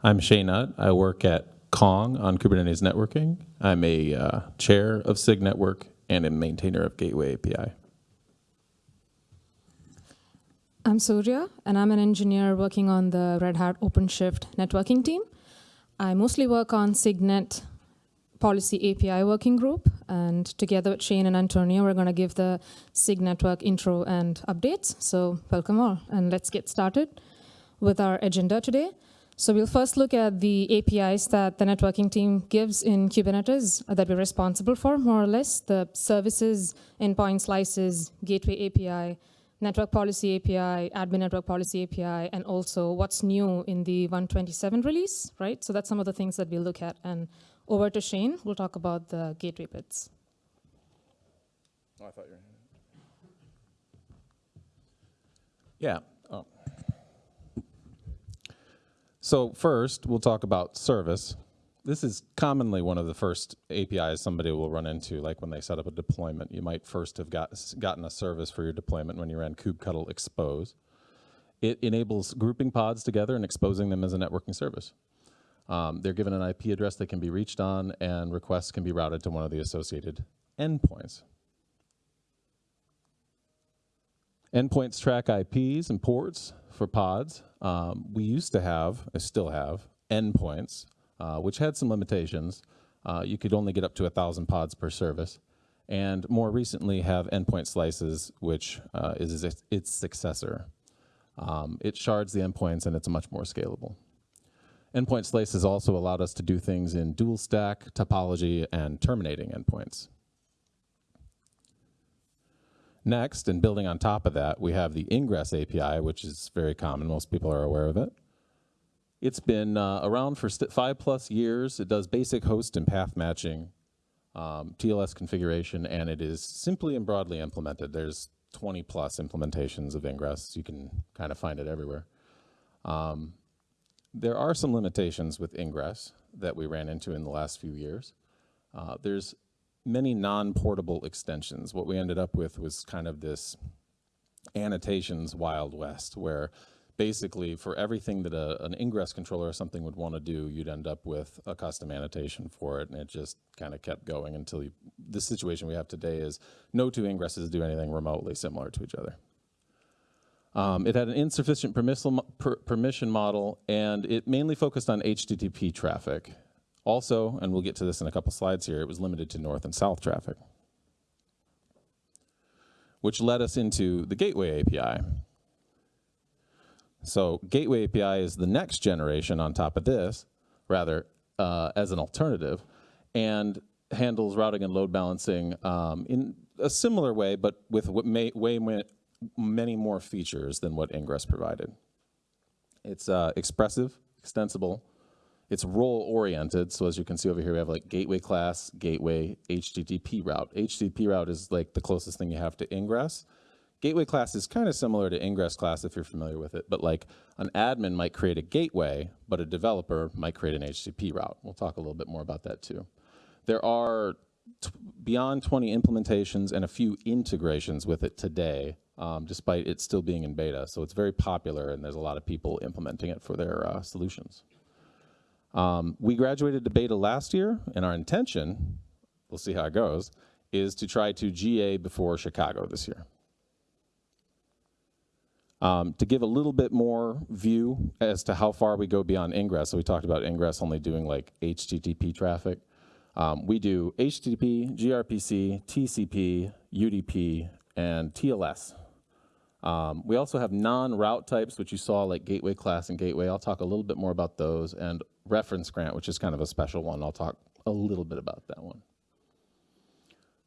I'm Shane Utt. I work at Kong on Kubernetes networking. I'm a uh, chair of SIG Network and a maintainer of Gateway API. I'm Surya, and I'm an engineer working on the Red Hat OpenShift networking team. I mostly work on SIGNet policy API working group, and together with Shane and Antonio, we're going to give the SIG network intro and updates. So welcome all, and let's get started with our agenda today. So we'll first look at the APIs that the networking team gives in Kubernetes that we're responsible for, more or less, the services, endpoint slices, gateway API, network policy API, admin network policy API, and also what's new in the 127 release, right? So that's some of the things that we'll look at. And over to Shane, we'll talk about the gateway bits. Oh, I thought you were. Yeah. Oh. So first, we'll talk about service. This is commonly one of the first APIs somebody will run into, like when they set up a deployment. You might first have got, gotten a service for your deployment when you ran kubectl expose. It enables grouping pods together and exposing them as a networking service. Um, they're given an IP address that can be reached on, and requests can be routed to one of the associated endpoints. Endpoints track IPs and ports for pods. Um, we used to have, I still have, endpoints, uh, which had some limitations. Uh, you could only get up to 1,000 pods per service. And more recently have endpoint slices, which uh, is its successor. Um, it shards the endpoints and it's much more scalable. Endpoint slices also allowed us to do things in dual stack, topology, and terminating endpoints. Next, and building on top of that, we have the Ingress API, which is very common. Most people are aware of it. It's been uh, around for five plus years. It does basic host and path matching, um, TLS configuration, and it is simply and broadly implemented. There's 20 plus implementations of Ingress. You can kind of find it everywhere. Um, there are some limitations with Ingress that we ran into in the last few years. Uh, there's many non-portable extensions. What we ended up with was kind of this annotations Wild West, where basically for everything that a, an ingress controller or something would want to do, you'd end up with a custom annotation for it, and it just kind of kept going until you, the situation we have today is no two ingresses do anything remotely similar to each other. Um, it had an insufficient permission model, and it mainly focused on HTTP traffic. Also, and we'll get to this in a couple slides here, it was limited to north and south traffic, which led us into the Gateway API. So Gateway API is the next generation on top of this, rather, uh, as an alternative, and handles routing and load balancing um, in a similar way, but with way many more features than what Ingress provided. It's uh, expressive, extensible, it's role oriented. So as you can see over here, we have like gateway class, gateway, HTTP route. HTTP route is like the closest thing you have to ingress. Gateway class is kind of similar to ingress class if you're familiar with it, but like an admin might create a gateway, but a developer might create an HTTP route. We'll talk a little bit more about that too. There are beyond 20 implementations and a few integrations with it today, um, despite it still being in beta. So it's very popular and there's a lot of people implementing it for their uh, solutions. Um, we graduated to beta last year, and our intention, we'll see how it goes, is to try to GA before Chicago this year. Um, to give a little bit more view as to how far we go beyond Ingress, so we talked about Ingress only doing like HTTP traffic. Um, we do HTTP, gRPC, TCP, UDP, and TLS. Um, we also have non-route types, which you saw like gateway class and gateway. I'll talk a little bit more about those. And reference grant, which is kind of a special one. I'll talk a little bit about that one.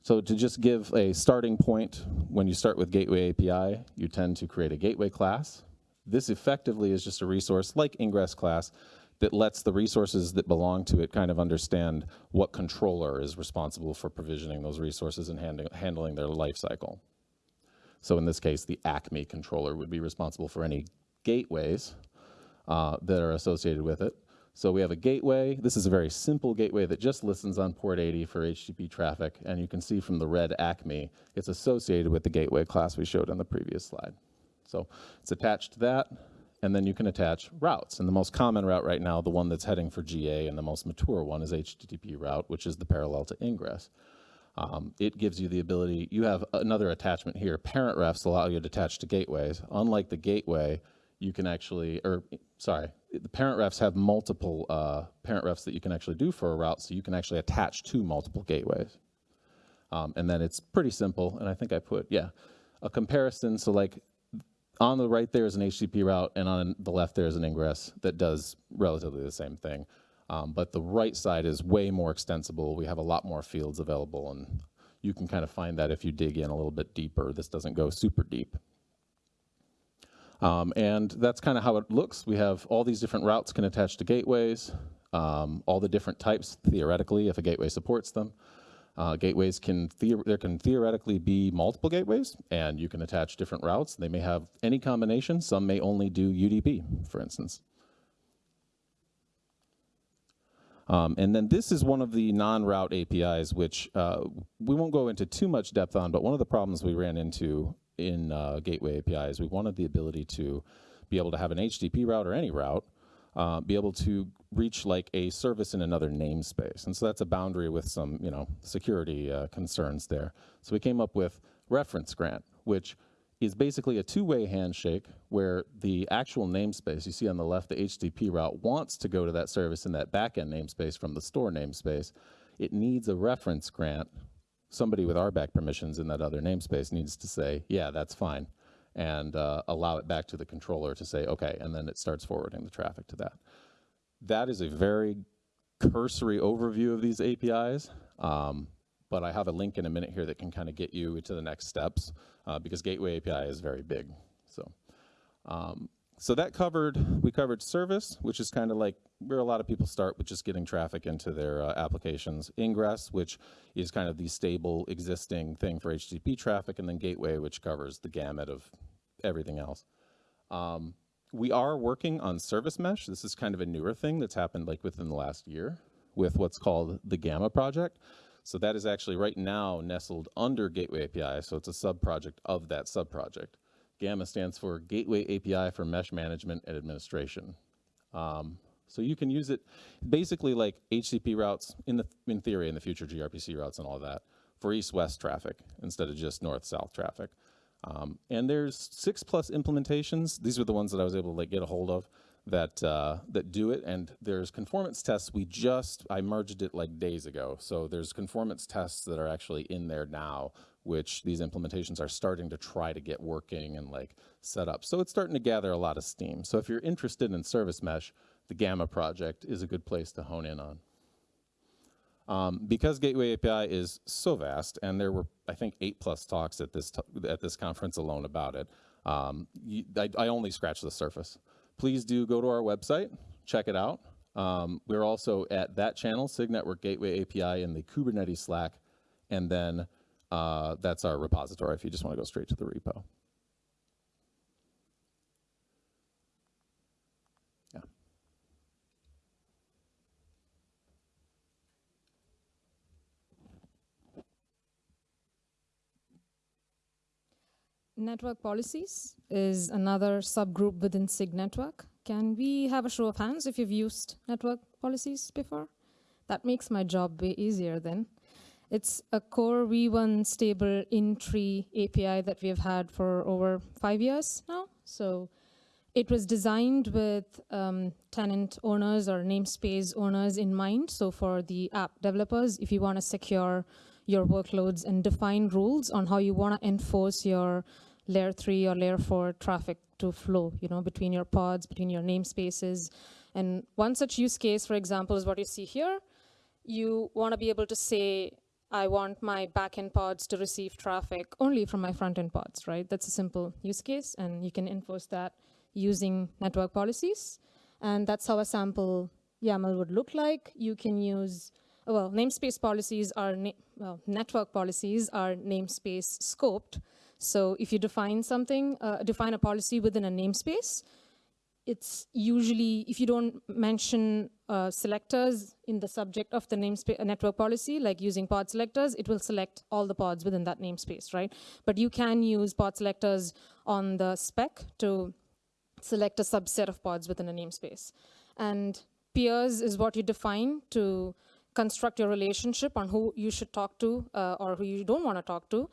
So to just give a starting point, when you start with Gateway API, you tend to create a gateway class. This effectively is just a resource like Ingress class that lets the resources that belong to it kind of understand what controller is responsible for provisioning those resources and handling their life cycle. So in this case, the Acme controller would be responsible for any gateways uh, that are associated with it. So we have a gateway. This is a very simple gateway that just listens on port 80 for HTTP traffic. And you can see from the red ACME, it's associated with the gateway class we showed on the previous slide. So it's attached to that. and then you can attach routes. And the most common route right now, the one that's heading for GA and the most mature one is HTTP route, which is the parallel to ingress. Um, it gives you the ability, you have another attachment here. Parent refs allow you to attach to gateways. Unlike the gateway, you can actually, or sorry, the parent refs have multiple uh, parent refs that you can actually do for a route, so you can actually attach to multiple gateways. Um, and then it's pretty simple, and I think I put, yeah, a comparison. So like on the right there is an HTTP route, and on the left there is an ingress that does relatively the same thing. Um, but the right side is way more extensible. We have a lot more fields available, and you can kind of find that if you dig in a little bit deeper. This doesn't go super deep. Um, and that's kind of how it looks. We have all these different routes can attach to gateways, um, all the different types theoretically if a gateway supports them. Uh, gateways can, there can theoretically be multiple gateways and you can attach different routes. They may have any combination. Some may only do UDP, for instance. Um, and then this is one of the non-route APIs, which uh, we won't go into too much depth on, but one of the problems we ran into in uh, Gateway API is we wanted the ability to be able to have an HTTP route or any route, uh, be able to reach like a service in another namespace. And so that's a boundary with some, you know, security uh, concerns there. So we came up with reference grant, which is basically a two-way handshake where the actual namespace, you see on the left, the HTTP route wants to go to that service in that backend namespace from the store namespace. It needs a reference grant somebody with RBAC permissions in that other namespace needs to say, yeah, that's fine, and uh, allow it back to the controller to say, okay, and then it starts forwarding the traffic to that. That is a very cursory overview of these APIs, um, but I have a link in a minute here that can kind of get you to the next steps uh, because Gateway API is very big. So um, so that covered, we covered service, which is kind of like where a lot of people start with just getting traffic into their uh, applications. Ingress, which is kind of the stable existing thing for HTTP traffic, and then gateway, which covers the gamut of everything else. Um, we are working on service mesh. This is kind of a newer thing that's happened like within the last year with what's called the Gamma project. So that is actually right now nestled under Gateway API, so it's a sub-project of that sub-project. Gamma stands for Gateway API for Mesh Management and Administration. Um, so you can use it basically like HTTP routes in the in theory in the future gRPC routes and all that for east-west traffic instead of just north-south traffic. Um, and there's six plus implementations. These are the ones that I was able to like get a hold of that uh, that do it. And there's conformance tests. We just I merged it like days ago. So there's conformance tests that are actually in there now which these implementations are starting to try to get working and like set up. So it's starting to gather a lot of steam. So if you're interested in service mesh, the Gamma project is a good place to hone in on. Um, because Gateway API is so vast, and there were, I think, eight plus talks at this, at this conference alone about it, um, you, I, I, only scratched the surface. Please do go to our website, check it out. Um, we're also at that channel, SIG Network Gateway API in the Kubernetes Slack, and then uh, that's our repository if you just want to go straight to the repo. Yeah. Network policies is another subgroup within SIG network. Can we have a show of hands if you've used network policies before? That makes my job way easier then. It's a core V1 stable in-tree API that we've had for over five years now. So it was designed with um, tenant owners or namespace owners in mind. So for the app developers, if you want to secure your workloads and define rules on how you want to enforce your layer three or layer four traffic to flow, you know, between your pods, between your namespaces. And one such use case, for example, is what you see here. You want to be able to say, I want my backend pods to receive traffic only from my front-end pods, right? That's a simple use case, and you can enforce that using network policies. And that's how a sample YAML would look like. You can use, well, namespace policies are, well, network policies are namespace scoped. So if you define something, uh, define a policy within a namespace, it's usually, if you don't mention uh, selectors in the subject of the namespace uh, network policy, like using pod selectors, it will select all the pods within that namespace, right? But you can use pod selectors on the spec to select a subset of pods within a namespace. And peers is what you define to construct your relationship on who you should talk to uh, or who you don't want to talk to.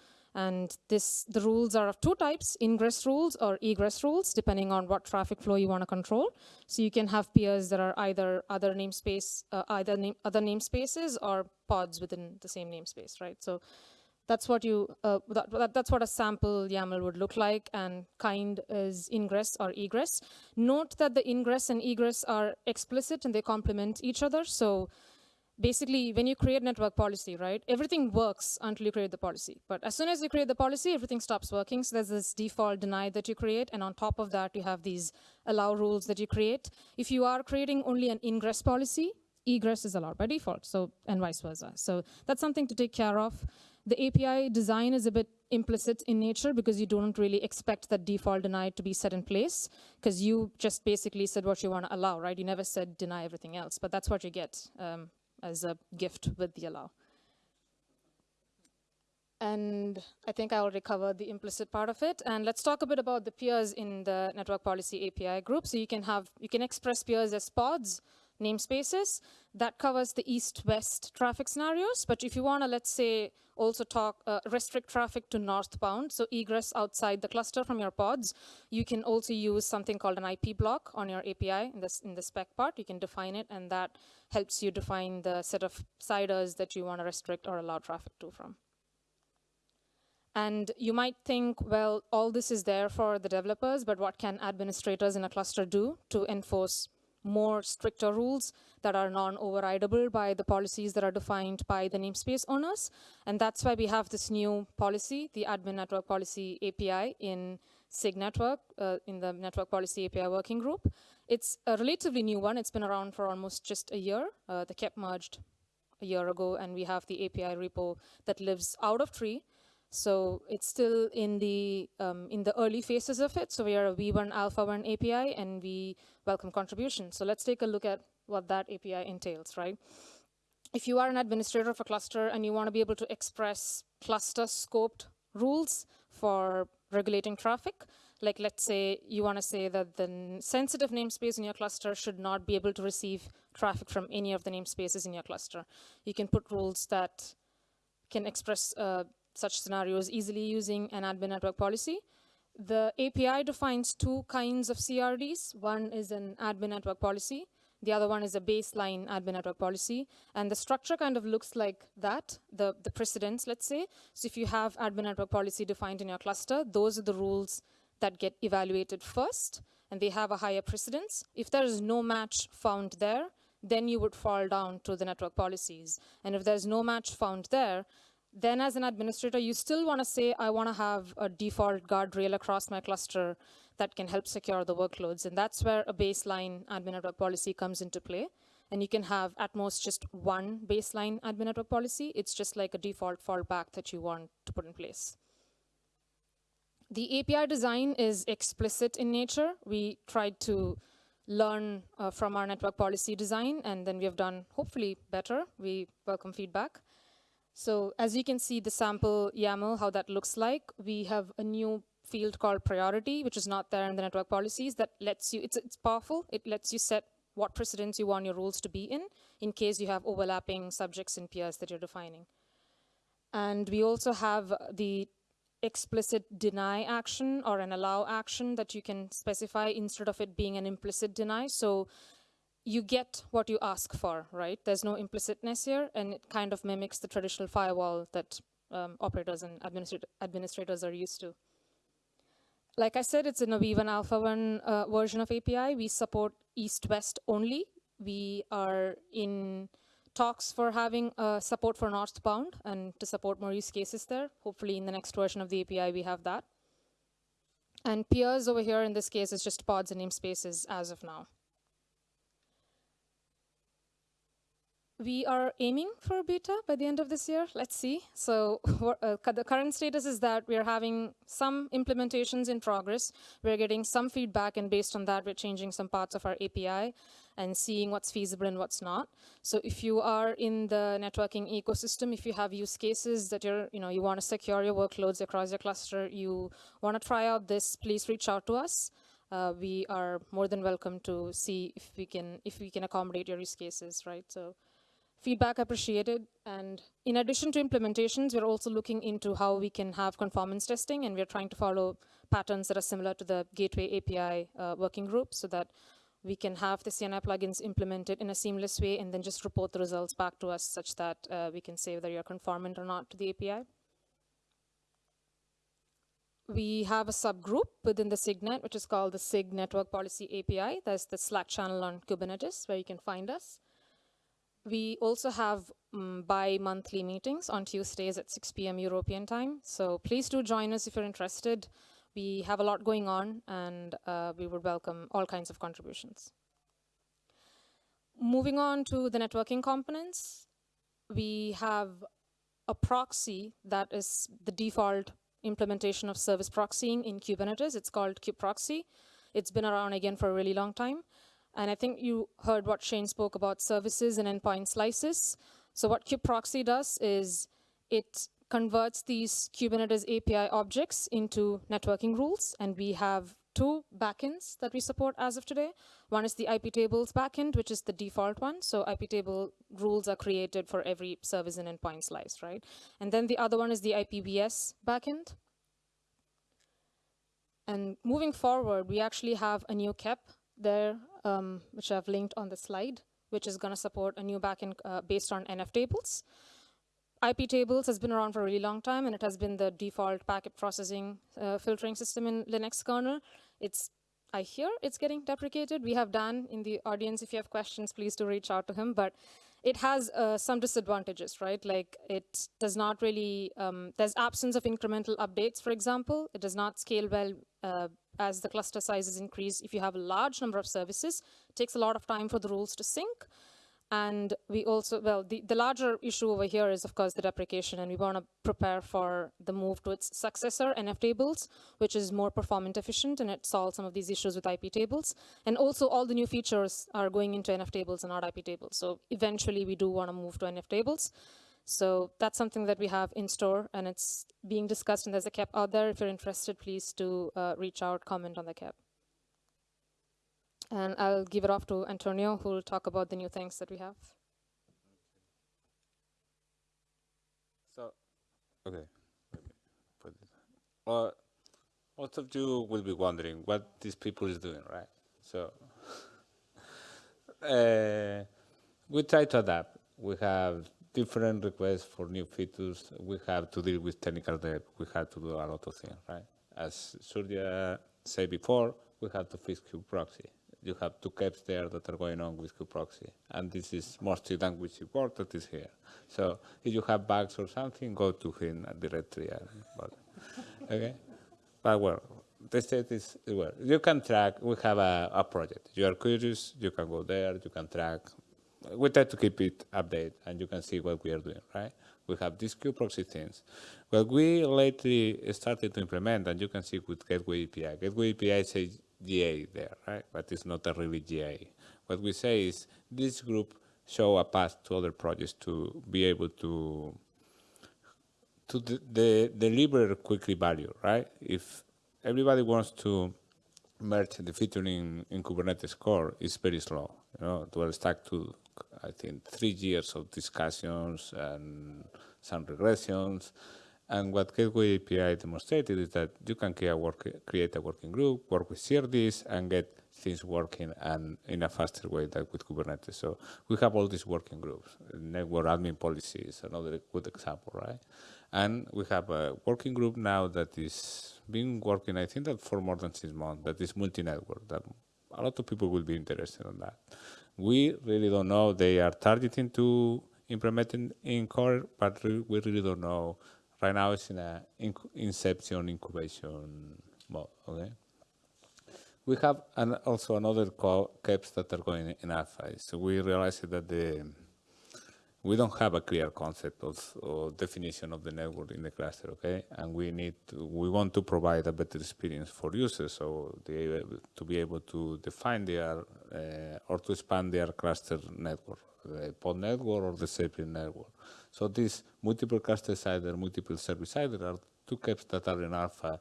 And this, the rules are of two types, ingress rules or egress rules, depending on what traffic flow you want to control. So you can have peers that are either other namespace, uh, either name, other namespaces or pods within the same namespace, right? So that's what you uh, that, that, that's what a sample YAML would look like, and kind is ingress or egress. Note that the ingress and egress are explicit and they complement each other. So basically, when you create network policy, right, everything works until you create the policy. But as soon as you create the policy, everything stops working. So there's this default deny that you create, and on top of that, you have these allow rules that you create. If you are creating only an ingress policy, egress is allowed by default, so and vice versa. So that's something to take care of. The API design is a bit implicit in nature because you don't really expect that default deny to be set in place because you just basically said what you want to allow, right? You never said deny everything else, but that's what you get um, as a gift with the allow. And I think I already covered the implicit part of it. And let's talk a bit about the peers in the network policy API group. So you can have, you can express peers as pods, namespaces. That covers the east-west traffic scenarios. But if you want to, let's say, also talk uh, restrict traffic to northbound, so egress outside the cluster from your pods, you can also use something called an IP block on your API in, this, in the spec part. You can define it, and that helps you define the set of CIDRs that you want to restrict or allow traffic to from. And you might think, well, all this is there for the developers, but what can administrators in a cluster do to enforce more stricter rules that are non-overridable by the policies that are defined by the namespace owners. And that's why we have this new policy, the admin network policy API in SIG network, uh, in the network policy API working group. It's a relatively new one. It's been around for almost just a year. Uh, the KEP merged a year ago, and we have the API repo that lives out of tree. So it's still in the um, in the early phases of it. So we are a V1 Alpha 1 API, and we welcome contributions. So let's take a look at what that API entails, right? If you are an administrator of a cluster and you want to be able to express cluster scoped rules for regulating traffic, like let's say you want to say that the sensitive namespace in your cluster should not be able to receive traffic from any of the namespaces in your cluster. You can put rules that can express uh, such scenarios easily using an admin network policy. The API defines two kinds of CRDs. One is an admin network policy. The other one is a baseline admin network policy. And the structure kind of looks like that, the, the precedence, let's say. So if you have admin network policy defined in your cluster, those are the rules that get evaluated first, and they have a higher precedence. If there is no match found there, then you would fall down to the network policies. And if there's no match found there, then as an administrator, you still want to say, I want to have a default guardrail across my cluster that can help secure the workloads. And that's where a baseline admin network policy comes into play. And you can have at most just one baseline admin network policy. It's just like a default fallback that you want to put in place. The API design is explicit in nature. We tried to learn uh, from our network policy design, and then we have done hopefully better. We welcome feedback. So as you can see the sample YAML, how that looks like, we have a new field called priority, which is not there in the network policies that lets you, it's, it's powerful. It lets you set what precedence you want your rules to be in, in case you have overlapping subjects and peers that you're defining. And we also have the explicit deny action or an allow action that you can specify instead of it being an implicit deny. So you get what you ask for, right? There's no implicitness here, and it kind of mimics the traditional firewall that um, operators and administrat administrators are used to. Like I said, it's in a V1 Alpha 1 uh, version of API. We support East-West only. We are in talks for having uh, support for northbound and to support more use cases there. Hopefully in the next version of the API, we have that. And peers over here in this case is just pods and namespaces as of now. We are aiming for beta by the end of this year. Let's see. So uh, the current status is that we are having some implementations in progress. We're getting some feedback, and based on that, we're changing some parts of our API and seeing what's feasible and what's not. So if you are in the networking ecosystem, if you have use cases that you're, you know, you want to secure your workloads across your cluster, you want to try out this, please reach out to us. uh, we are more than welcome to see if we can if we can accommodate your use cases, right? So feedback appreciated. And in addition to implementations, we're also looking into how we can have conformance testing, and we're trying to follow patterns that are similar to the Gateway API uh, working group so that we can have the CNI plugins implemented in a seamless way and then just report the results back to us such that uh, we can say whether you're conformant or not to the API. We have a subgroup within the SIGNet, which is called the SIG Network Policy API. There's the Slack channel on Kubernetes where you can find us. We also have um, bi-monthly meetings on Tuesdays at 6 p.m. European time. So please do join us if you're interested. We have a lot going on, and uh, we would welcome all kinds of contributions. Moving on to the networking components, we have a proxy that is the default implementation of service proxying in Kubernetes. It's called kubeproxy. It's been around again for a really long time. And I think you heard what Shane spoke about services and endpoint slices. So what kubeproxy does is it converts these Kubernetes API objects into networking rules. And we have two backends that we support as of today. One is the IP tables backend, which is the default one. So IP table rules are created for every service and endpoint slice, right? And then the other one is the IPVS backend. And moving forward, we actually have a new KEP there, um, which I've linked on the slide, which is going to support a new backend uh, based on NF tables. IP tables has been around for a really long time, and it has been the default packet processing uh, filtering system in Linux kernel. It's I hear it's getting deprecated. We have Dan in the audience. If you have questions, please do reach out to him. But it has uh, some disadvantages, right? Like it does not really, um, there's absence of incremental updates, for example. It does not scale well uh, as the cluster sizes increase. If you have a large number of services, it takes a lot of time for the rules to sync. And we also, well, the, the larger issue over here is, of course, the deprecation, and we want to prepare for the move to its successor, NF tables, which is more performant efficient, and it solves some of these issues with IP tables. And also, all the new features are going into NF tables and not IP tables. So eventually, we do want to move to NF tables. So that's something that we have in store, and it's being discussed, and there's a KEP out there. If you're interested, please do uh, reach out, comment on the KEP. And I'll give it off to Antonio, who will talk about the new things that we have. So, okay. Well, most of you will be wondering what these people is doing, right? So, uh, we try to adapt. We have different requests for new features. We have to deal with technical debt. We have to do a lot of things, right? As Surya said before, we have to fix kubeproxy you have two KEPs there that are going on with kubeproxy. And this is mostly language support that is here. So if you have bugs or something, go to him directly. But, okay? But well, the state is, well, you can track, we have a, a project. You are curious, you can go there, you can track. We try to keep it updated and you can see what we are doing, right? We have these kubeproxy things. What we lately started to implement, and you can see with Gateway API. Gateway API says GA there, right? But it's not a really GA. What we say is this group show a path to other projects to be able to to de de deliver quickly value, right? If everybody wants to merge the featuring in Kubernetes core, it's very slow. You know, to stack to I think three years of discussions and some regressions and what Gateway API demonstrated is that you can create a, work, create a working group, work with CRDs, and get things working and in a faster way than with Kubernetes. So we have all these working groups. Network admin policy is another good example, right? And we have a working group now that is been working, I think that for more than six months, that is multi-network, that a lot of people will be interested in that. We really don't know. They are targeting to implement in, core, but we really don't know right now it's in a inc inception incubation mode. Okay. We have an, also another KEPs that are going in alpha. So we realized that the we don't have a clear concept of or definition of the network in the cluster, okay? And we need to, we want to provide a better experience for users, so they to be able to define their uh, or to expand their cluster network, the pod network or the Zeppelin network. So these multiple cluster CIDR, multiple service CIDR are two KEPs that are in alpha,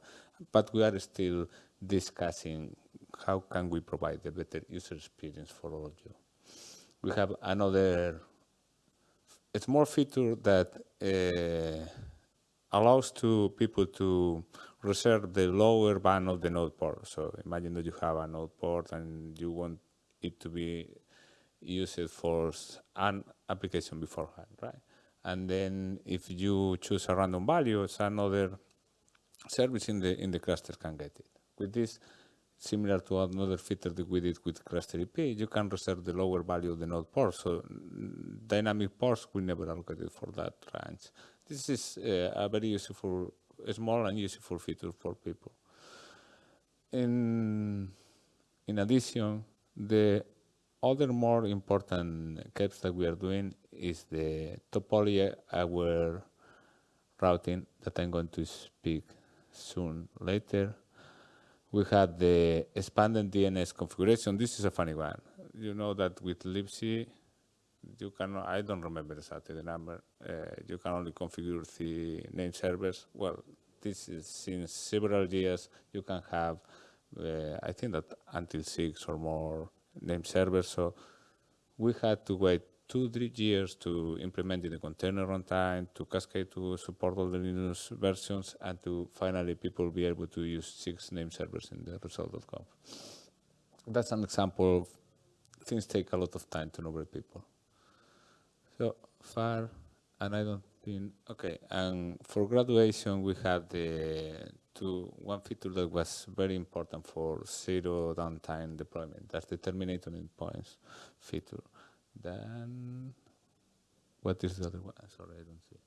but we are still discussing how can we provide a better user experience for all of you. We have another a small feature that uh, allows to people to reserve the lower band of the node port. So imagine that you have a node port and you want it to be used for an application beforehand, right? And then if you choose a random value, another service in the in the cluster can get it. With this, similar to another feature that we did with cluster IP, you can reserve the lower value of the node port. So dynamic ports will never allocate it for that range. This is uh, a very useful, a small and useful feature for people. In, in addition, the other more important steps that we are doing is the topology aware routing that I'm going to speak soon later. We had the expanded DNS configuration. This is a funny one. You know that with libc, you can, I don't remember exactly the number, uh, you can only configure the name servers. Well, this is since several years, you can have, Uh, I think that until six or more name servers. So we had to wait two, three years to implement in the container runtime, to cascade to support all the Linux versions, and to finally people be able to use six name servers in the resolv.conf. That's an example of things take a lot of time to know people. So far, and I don't think, okay, and for graduation we had the two, one feature that was very important for zero downtime deployment. That's the terminating endpoints feature. Then, what is the other one? Sorry, I don't see.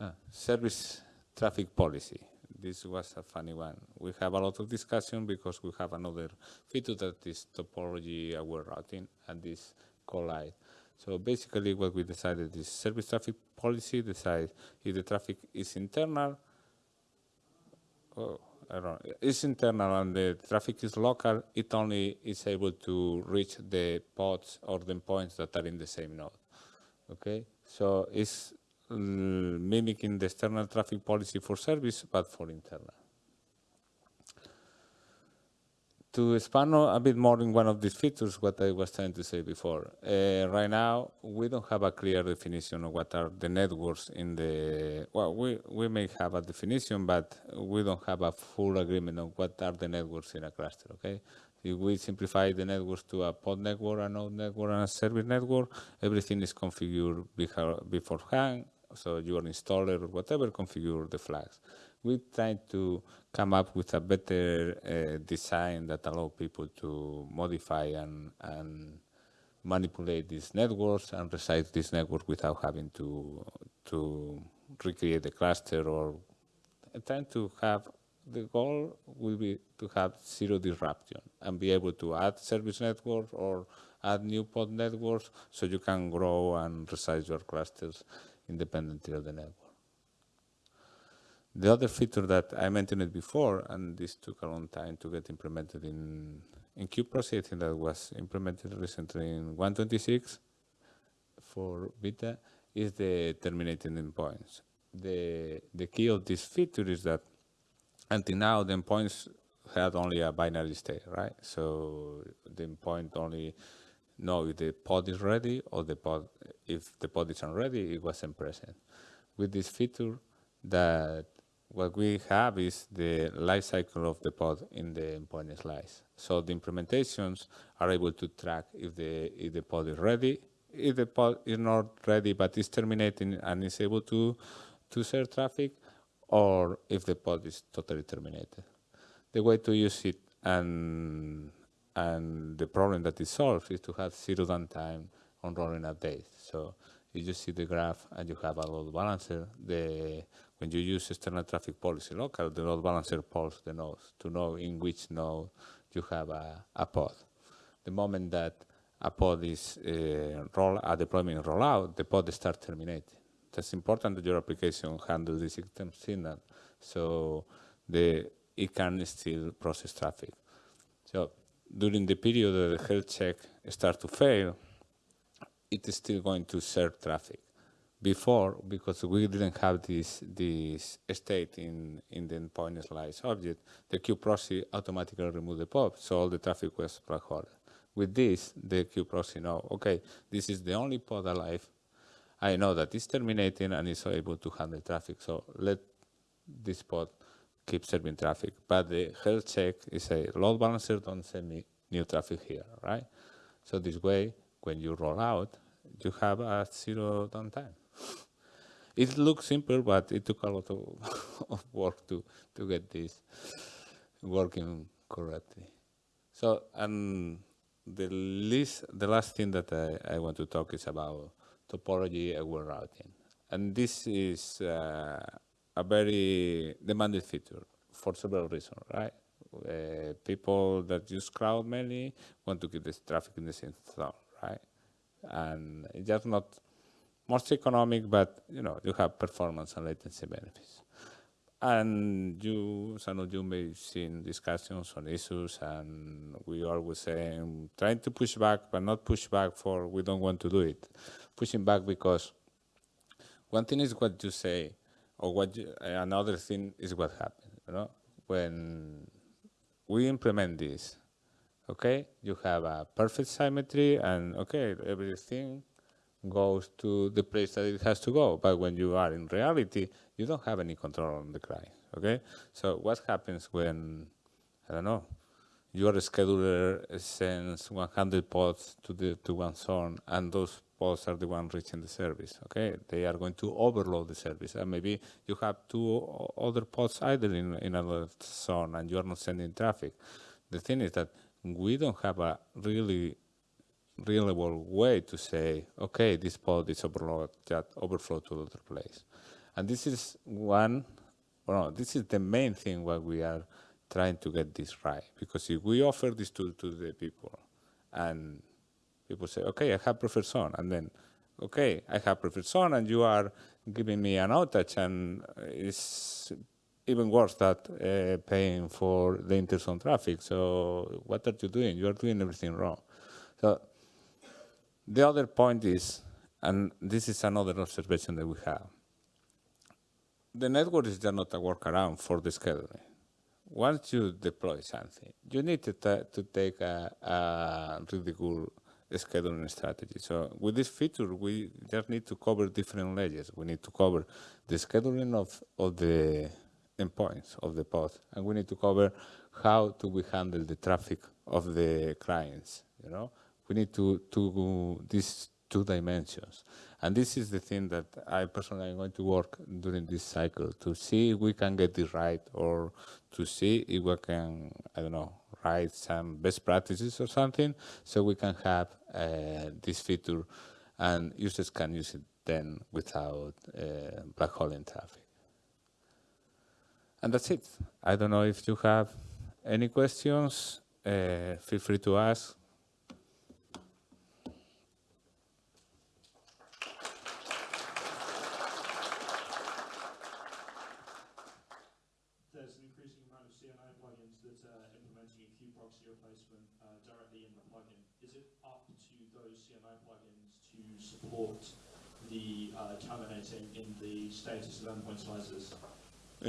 Ah, service traffic policy. This was a funny one. We have a lot of discussion because we have another feature that is topology aware routing and this collide. So basically what we decided is service traffic policy decide if the traffic is internal, oh, I don't know, it's internal and the traffic is local, it only is able to reach the pods or the points that are in the same node. Okay, so it's mm, mimicking the external traffic policy for service, but for internal. To expand a bit more in one of these features, what I was trying to say before, uh, right now we don't have a clear definition of what are the networks in the, well, we, we may have a definition, but we don't have a full agreement on what are the networks in a cluster, okay? If we simplify the networks to a pod network, a node network, and a service network, everything is configured beforehand, so your installer or whatever configure the flags. We try to come up with a better uh, design that allow people to modify and, and manipulate these networks and resize this network without having to to recreate the cluster or trying to have the goal will be to have zero disruption and be able to add service networks or add new pod networks so you can grow and resize your clusters independently of the network. The other feature that I mentioned before, and this took a long time to get implemented in, in kubeproxy, I think that was implemented recently in 126 for beta, is the terminating endpoints. The, the key of this feature is that until now the endpoints had only a binary state, right? So the endpoint only know if the pod is ready or the pod, if the pod isn't ready, it wasn't present. With this feature that what we have is the life cycle of the pod in the endpoint slice. So the implementations are able to track if the, if the pod is ready, if the pod is not ready but is terminating and is able to, to share traffic, or if the pod is totally terminated. The way to use it and, and the problem that it solves is to have zero downtime on rolling updates. So you just see the graph and you have a load balancer. The when you use external traffic policy local, the load balancer polls the nodes to know in which node you have a, a pod. The moment that a pod is uh, roll, a deployment rollout, the pod starts terminating. That's important that your application handles the system signal, so the it can still process traffic. So during the period that the health check starts to fail, it is still going to serve traffic before, because we didn't have this this state in in the endpoint slice object, the kubeproxy automatically removed the pop, so all the traffic was black hole. With this, the kubeproxy know, okay, this is the only pod alive. I know that it's terminating and it's able to handle traffic, so let this pod keep serving traffic. But the health check is a load balancer, don't send me new traffic here, right? So this way, when you roll out, you have a zero downtime. It looks simple, but it took a lot of, of work to, to get this working correctly. So, and the least, the last thing that I, I want to talk is about topology aware routing. And this is uh, a very demanded feature for several reasons, right? Uh, people that use cloud mainly want to keep this traffic in the same zone, right? And it's just not most economic, but you know you have performance and latency benefits. And you, some of you may have seen discussions on issues, and we always say trying to push back, but not push back for we don't want to do it. Pushing back because one thing is what you say, or what you, another thing is what happens. You know, when we implement this, okay, you have a perfect symmetry, and okay, everything goes to the place that it has to go. But when you are in reality, you don't have any control on the client. Okay. So what happens when I don't know your scheduler sends 100 pods to the to one zone, and those pods are the one reaching the service. Okay, they are going to overload the service, and maybe you have two other pods idling in another zone, and you are not sending traffic. The thing is that we don't have a really reliable way to say, okay, this pod is overload, just overflow to another place. And this is one, well, no, this is the main thing why we are trying to get this right. Because if we offer this to, to the people and people say, okay, I have preferred zone, and then, okay, I have preferred zone, and you are giving me an outage, and it's even worse that uh, paying for the interzone traffic. So what are you doing? You are doing everything wrong. So the other point is, and this is another observation that we have, the network is just not a workaround for the scheduling. Once you deploy something, you need to, to take a, a really good scheduling strategy. So with this feature, we just need to cover different layers. We need to cover the scheduling of, of the endpoints of the pod, and we need to cover how do we handle the traffic of the clients, you know? We need to, to these two dimensions. And this is the thing that I personally am going to work during this cycle to see if we can get this right or to see if we can, I don't know, write some best practices or something so we can have uh, this feature and users can use it then without uh, black hole in traffic. And that's it. I don't know if you have any questions. Uh, feel free to ask. support the uh, terminating in the status of endpoint slices.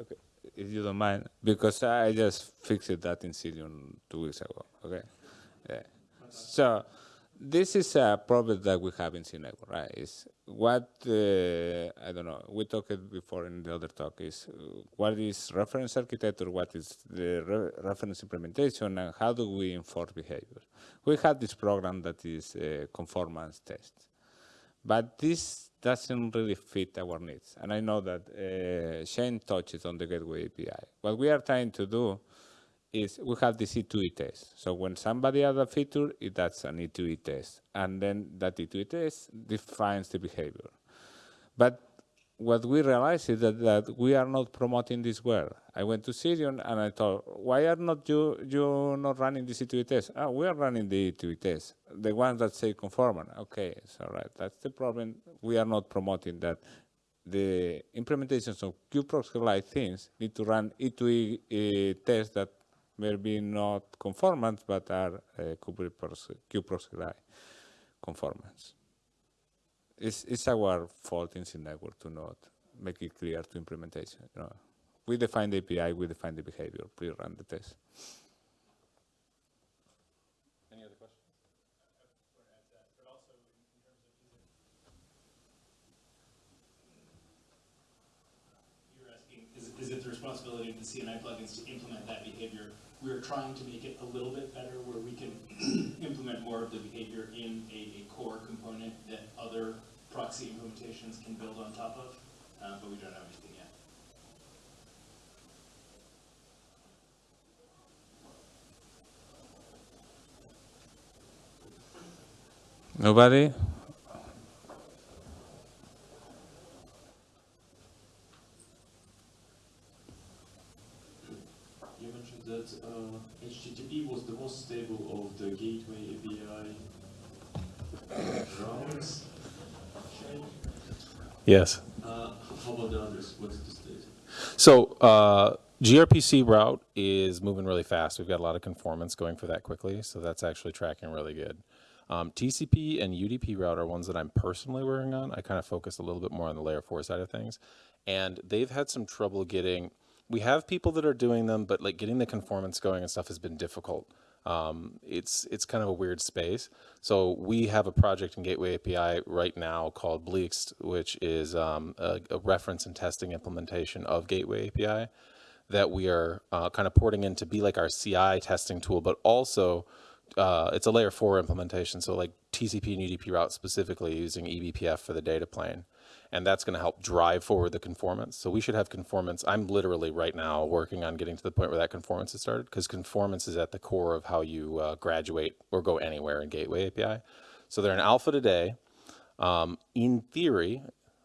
okay, if you don't mind, because I just fixed that in Cilium two weeks ago. Okay, yeah. So this is a problem that we have in CNetwork, right? Is what uh, I don't know. We talked before in the other talk. Is uh, what is reference architecture? What is the re reference implementation, and how do we enforce behavior? We have this program that is a conformance test, but this doesn't really fit our needs. And I know that uh, Shane touches on the Gateway API. What we are trying to do is we have the E2E test. So when somebody adds a feature, it does an E2E test. And then that E2E test defines the behavior. But what we realized is that, that we are not promoting this well. I went to Cilium and I thought, why are not you you not running the E2E test? Oh, we are running the E2E test, the ones that say conformant. Okay, it's all right. that's the problem. We are not promoting that. The implementations of kubeproxy-like things need to run E2E uh, tests that maybe not conformant, but are uh, kubeproxy-like conformants. It's, it's our fault in C network to not make it clear to implementation. You know, we define the API, we define the behavior. Please run the test. Any other questions? You're asking, is, is it the responsibility of the CNI plugins to implement that behavior? We're trying to make it a little bit better where we can implement more of the behavior in a, a core component that other proxy implementations can build on top of, uh, but we don't have anything yet. Nobody? You mentioned that uh, HTTP was the most stable of the gateway API routes. chain. Yes. Uh, how about the others? What's the state? So uh, gRPC route is moving really fast. We've got a lot of conformance going for that quickly, so that's actually tracking really good. Um, TCP and UDP route are ones that I'm personally working on. I kind of focus a little bit more on the layer four side of things, and they've had some trouble getting. We have people that are doing them, but like getting the conformance going and stuff has been difficult. Um, it's it's kind of a weird space. So we have a project in Gateway API right now called Blixt, which is um, a, a reference and testing implementation of Gateway API that we are uh, kind of porting in to be like our CI testing tool, but also uh, it's a layer four implementation. So like TCP and UDP route specifically using eBPF for the data plane. And that's going to help drive forward the conformance. So we should have conformance. I'm literally right now working on getting to the point where that conformance has started because conformance is at the core of how you uh, graduate or go anywhere in Gateway API. So they're in alpha today. Um, in theory,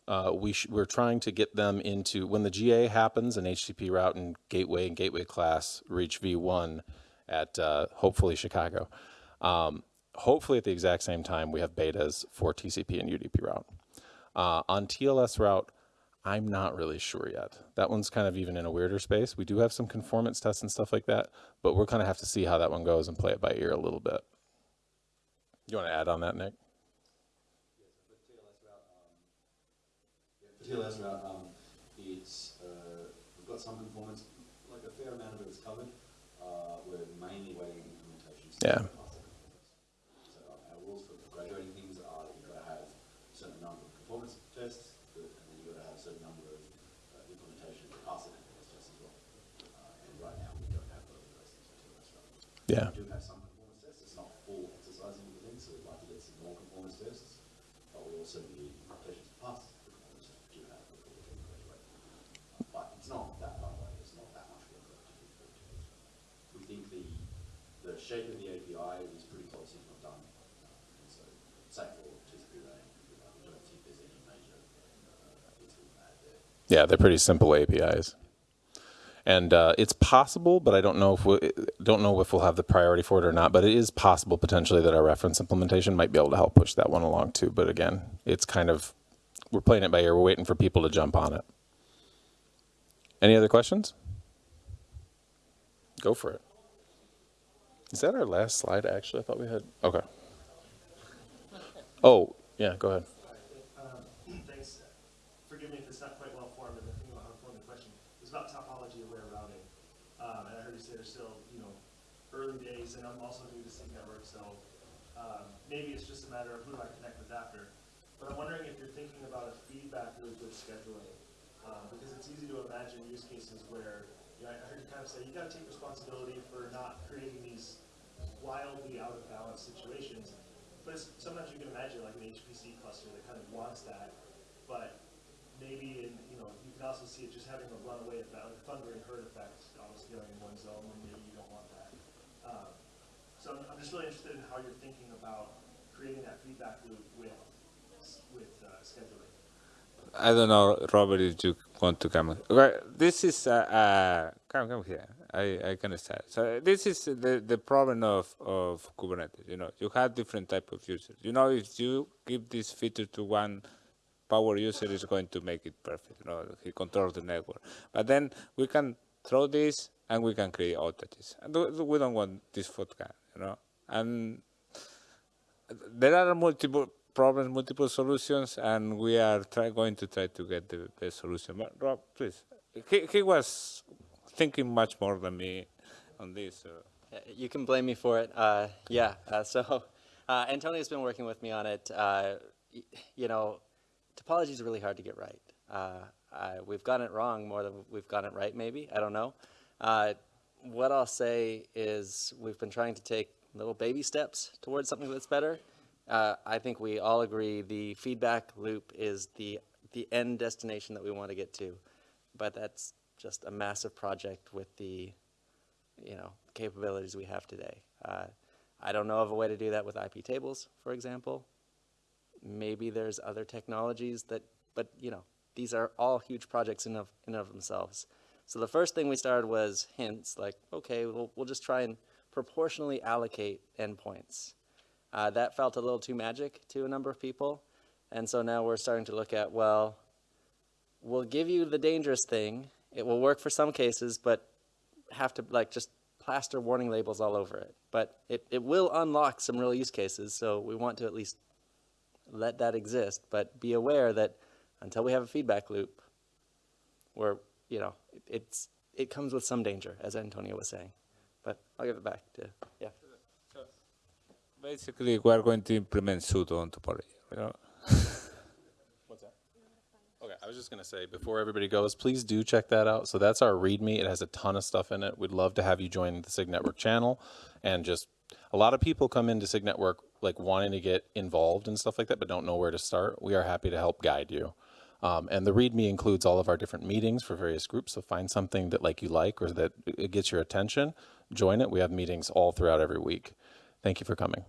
uh, we we're trying to get them into when the GA happens and HTTP route and gateway and gateway class reach V1 at uh, hopefully Chicago. Um, hopefully at the exact same time we have betas for TCP and UDP route. Uh, on TLS route, I'm not really sure yet. That one's kind of even in a weirder space. We do have some conformance tests and stuff like that, but we'll kind of have to see how that one goes and play it by ear a little bit. You want to add on that, Nick? The TLS route, um, it's, uh, we've got some conformance, like a fair amount of it is covered. Uh, we're mainly waiting on implementation. Yeah. pass that conformance. So uh, our rules for graduating things are that you've got to have a certain number of conformance tests, but- and then you've got to have a certain number of uh, implementation to pass the conformance tests as well. Uh, and right now, we don't have both of those things for TLS route. Yeah. We do have some conformance tests, it's not full exercising of the thing, so we'd like to get some more conformance tests. But we also need implementations to pass the conformance tests we do have before we can graduate. But it's not that far away, it's not that much work to do for it. We think the, the shape of the API is pretty close, if not done. And so, same for TCP uh, we don't think there's any major uh, things we add there. Yeah, they're pretty simple APIs. And uh, it's possible, but I don't know if we don't know if we'll have the priority for it or not. But it is possible potentially that our reference implementation might be able to help push that one along too. But again, it's kind of we're playing it by ear. We're waiting for people to jump on it. Any other questions? Go for it. Is that our last slide? Actually, I thought we had. Okay. Oh yeah, go ahead. Um, Thanks. Forgive me if it's not quite well formed, but thinking about how to form the question. It's about topology aware routing. Um, and I heard you say there's still, you know, and I'm also new to SIG Network, so, um, maybe it's just a matter of who do I connect with after. But I'm wondering if you're thinking about a feedback loop with scheduling. Um, because it's easy to imagine use cases where, you know, I heard you kind of say, you gotta take responsibility for not creating these wildly out of balance situations. But sometimes you can imagine like an HPC cluster that kind of wants that, but maybe in, you know, you can also see it just having a runaway effect, like a thundering herd effect, on scaling in one zone when you don't want that. Um, so I'm, just really interested in how you're thinking about creating that feedback loop with, with uh, scheduling. I don't know, Robert, if you want to come. Right, this is uh, uh, come come here. I, I can start. So this is the, the problem of, of Kubernetes. You know, you have different type of users. You know, if you give this feature to one power user, is going to make it perfect. You know, he controls the network. But then we can throw this and we can create outages. And we don't want this vodka. Know, and there are multiple problems, multiple solutions, and we are try, going to try to get the best solution. But Rob, please, he, he was thinking much more than me on this. So. Uh, You can blame me for it. Uh, yeah. Uh, so uh, Antonio's been working with me on it. Uh, you know, topology is really hard to get right. Uh, I, we've gotten it wrong more than we've gotten it right. Maybe I don't know. What I'll say is we've been trying to take little baby steps towards something that's better. Uh, I think we all agree the feedback loop is the the end destination that we want to get to, but that's just a massive project with the you know, capabilities we have today. Uh, I don't know of a way to do that with IP tables, for example. Maybe there's other technologies that, but you know, these are all huge projects in of, in of themselves. So the first thing we started was hints, like, okay, we'll, we'll just try and proportionally allocate endpoints. Uh, that felt a little too magic to a number of people. And so now we're starting to look at, well, we'll give you the dangerous thing. It will work for some cases, but have to like just plaster warning labels all over it. But it, it will unlock some real use cases, so we want to at least let that exist, but be aware that until we have a feedback loop, where you know it, it's it comes with some danger, as Antonio was saying. But I'll give it back to yeah. So Basically, we are going to implement sudo on topology. You know? What's that? Okay, I was just gonna say, before everybody goes, please do check that out. So that's our README. It has a ton of stuff in it. We'd love to have you join the SIG Network channel. And just, a lot of people come into SIG Network like wanting to get involved and stuff like that, but don't know where to start. We are happy to help guide you. Um, and the README includes all of our different meetings for various groups. So find something that like you like or that it gets your attention, join it. We have meetings all throughout every week. Thank you for coming.